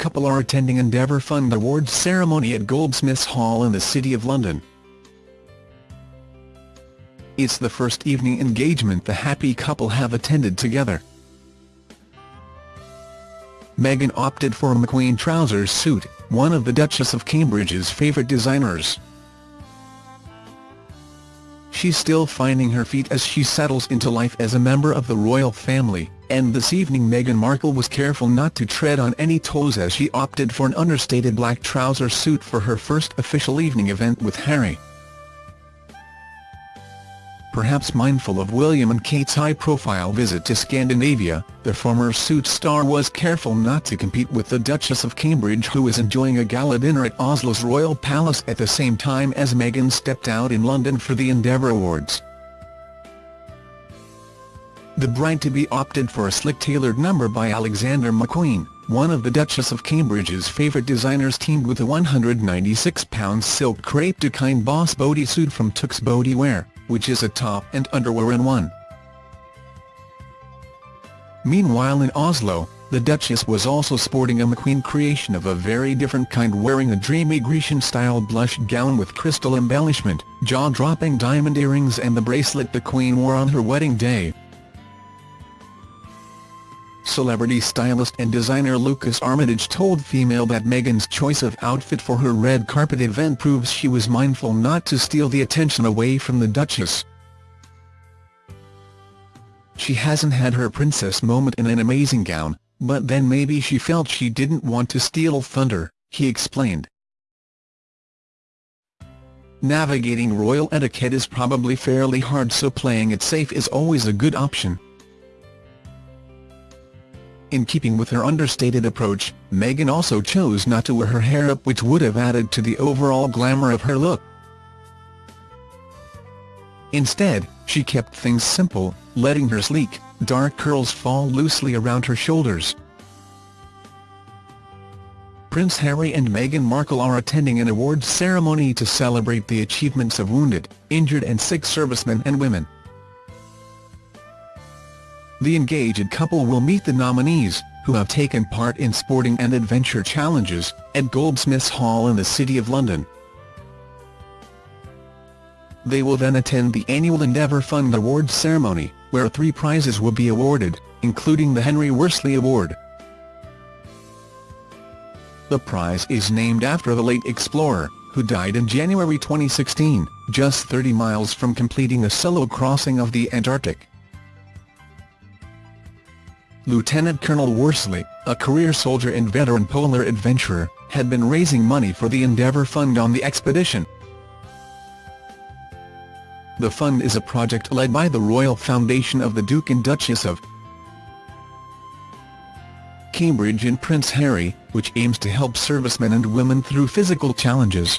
couple are attending Endeavour Fund Awards ceremony at Goldsmiths Hall in the City of London. It's the first evening engagement the happy couple have attended together. Meghan opted for a McQueen trousers suit, one of the Duchess of Cambridge's favourite designers. She's still finding her feet as she settles into life as a member of the royal family, and this evening Meghan Markle was careful not to tread on any toes as she opted for an understated black trouser suit for her first official evening event with Harry. Perhaps mindful of William and Kate's high-profile visit to Scandinavia, the former suit star was careful not to compete with the Duchess of Cambridge who is enjoying a gala dinner at Oslo's Royal Palace at the same time as Meghan stepped out in London for the Endeavour Awards. The bride-to-be opted for a slick-tailored number by Alexander McQueen, one of the Duchess of Cambridge's favourite designers teamed with a £196 silk crepe de Chine boss bodysuit from Tuxe Bodywear which is a top and underwear in one. Meanwhile in Oslo, the Duchess was also sporting a McQueen creation of a very different kind wearing a dreamy Grecian-style blush gown with crystal embellishment, jaw-dropping diamond earrings and the bracelet the Queen wore on her wedding day. Celebrity stylist and designer Lucas Armitage told Femail that Meghan's choice of outfit for her red carpet event proves she was mindful not to steal the attention away from the Duchess. She hasn't had her princess moment in an amazing gown, but then maybe she felt she didn't want to steal thunder, he explained. Navigating royal etiquette is probably fairly hard so playing it safe is always a good option. In keeping with her understated approach, Meghan also chose not to wear her hair up which would have added to the overall glamour of her look. Instead, she kept things simple, letting her sleek, dark curls fall loosely around her shoulders. Prince Harry and Meghan Markle are attending an awards ceremony to celebrate the achievements of wounded, injured and sick servicemen and women. The engaged couple will meet the nominees, who have taken part in sporting and adventure challenges, at Goldsmiths Hall in the City of London. They will then attend the annual Endeavour Fund Awards ceremony, where three prizes will be awarded, including the Henry Worsley Award. The prize is named after the late explorer, who died in January 2016, just 30 miles from completing a solo crossing of the Antarctic. Lieutenant Colonel Worsley, a career soldier and veteran polar adventurer, had been raising money for the Endeavour Fund on the expedition. The fund is a project led by the Royal Foundation of the Duke and Duchess of Cambridge and Prince Harry, which aims to help servicemen and women through physical challenges.